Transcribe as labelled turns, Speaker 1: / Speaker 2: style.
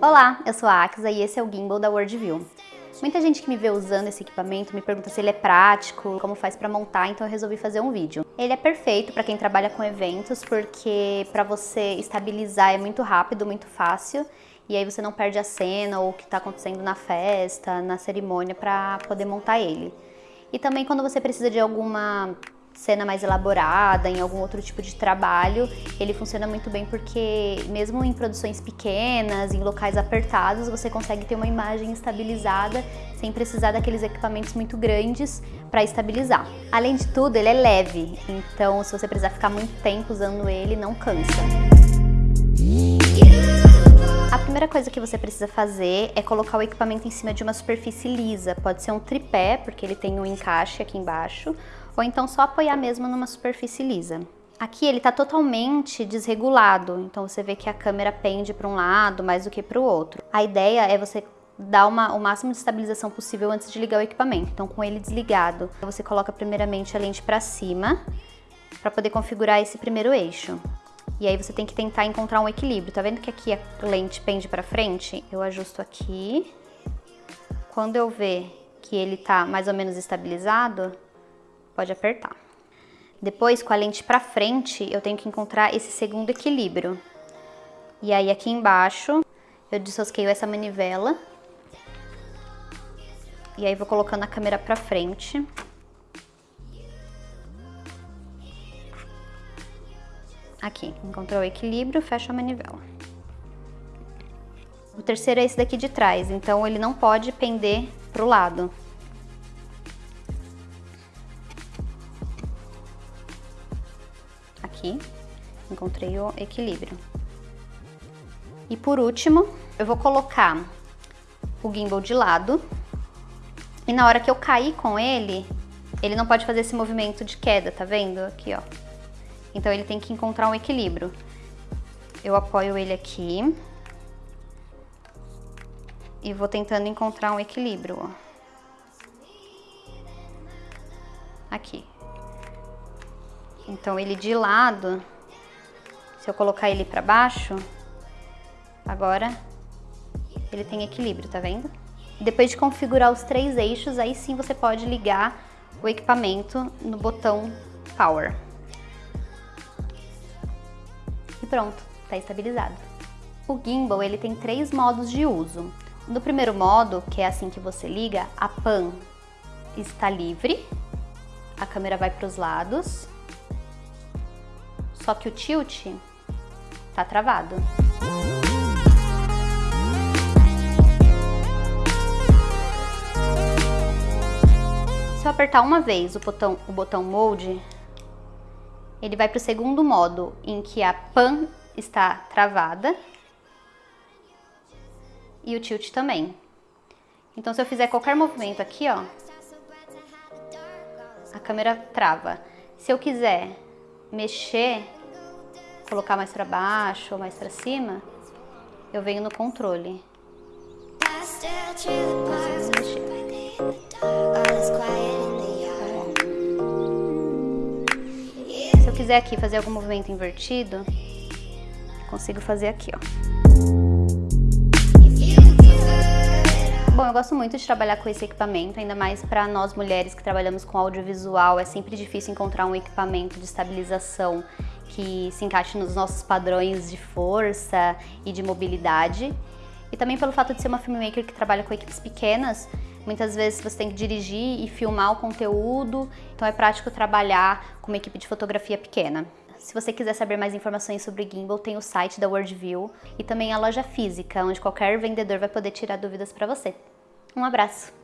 Speaker 1: Olá, eu sou a Axa e esse é o gimbal da Worldview. Muita gente que me vê usando esse equipamento me pergunta se ele é prático, como faz para montar, então eu resolvi fazer um vídeo. Ele é perfeito para quem trabalha com eventos, porque para você estabilizar é muito rápido, muito fácil, e aí você não perde a cena ou o que está acontecendo na festa, na cerimônia, para poder montar ele. E também quando você precisa de alguma cena mais elaborada, em algum outro tipo de trabalho, ele funciona muito bem porque mesmo em produções pequenas, em locais apertados, você consegue ter uma imagem estabilizada sem precisar daqueles equipamentos muito grandes para estabilizar. Além de tudo, ele é leve, então se você precisar ficar muito tempo usando ele, não cansa. A primeira coisa que você precisa fazer é colocar o equipamento em cima de uma superfície lisa. Pode ser um tripé, porque ele tem um encaixe aqui embaixo, ou então só apoiar mesmo numa superfície lisa. Aqui ele está totalmente desregulado, então você vê que a câmera pende para um lado mais do que para o outro. A ideia é você dar uma, o máximo de estabilização possível antes de ligar o equipamento. Então com ele desligado, você coloca primeiramente a lente para cima, para poder configurar esse primeiro eixo. E aí você tem que tentar encontrar um equilíbrio. Tá vendo que aqui a lente pende para frente? Eu ajusto aqui. Quando eu ver que ele tá mais ou menos estabilizado, pode apertar. Depois, com a lente para frente, eu tenho que encontrar esse segundo equilíbrio. E aí aqui embaixo, eu dissosqueio essa manivela. E aí vou colocando a câmera para frente. Aqui, encontrou o equilíbrio, fecha a manivela. O terceiro é esse daqui de trás, então ele não pode pender para o lado. Aqui, encontrei o equilíbrio. E por último, eu vou colocar o gimbal de lado e na hora que eu cair com ele, ele não pode fazer esse movimento de queda, tá vendo? Aqui, ó. Então ele tem que encontrar um equilíbrio. Eu apoio ele aqui e vou tentando encontrar um equilíbrio, ó. Aqui. Então ele de lado, se eu colocar ele para baixo, agora ele tem equilíbrio, tá vendo? Depois de configurar os três eixos, aí sim você pode ligar o equipamento no botão Power. E pronto, está estabilizado. O gimbal ele tem três modos de uso. No primeiro modo, que é assim que você liga, a pan está livre, a câmera vai para os lados só que o tilt tá travado. Se eu apertar uma vez o botão, o botão Mode, ele vai para o segundo modo, em que a pan está travada e o tilt também. Então se eu fizer qualquer movimento aqui, ó, a câmera trava. Se eu quiser mexer colocar mais para baixo ou mais para cima, eu venho no controle. Se eu quiser aqui fazer algum movimento invertido, consigo fazer aqui, ó. Bom, eu gosto muito de trabalhar com esse equipamento, ainda mais para nós mulheres que trabalhamos com audiovisual, é sempre difícil encontrar um equipamento de estabilização que se encaixe nos nossos padrões de força e de mobilidade. E também pelo fato de ser uma filmmaker que trabalha com equipes pequenas, muitas vezes você tem que dirigir e filmar o conteúdo, então é prático trabalhar com uma equipe de fotografia pequena. Se você quiser saber mais informações sobre gimbal, tem o site da Worldview e também a loja física, onde qualquer vendedor vai poder tirar dúvidas para você. Um abraço!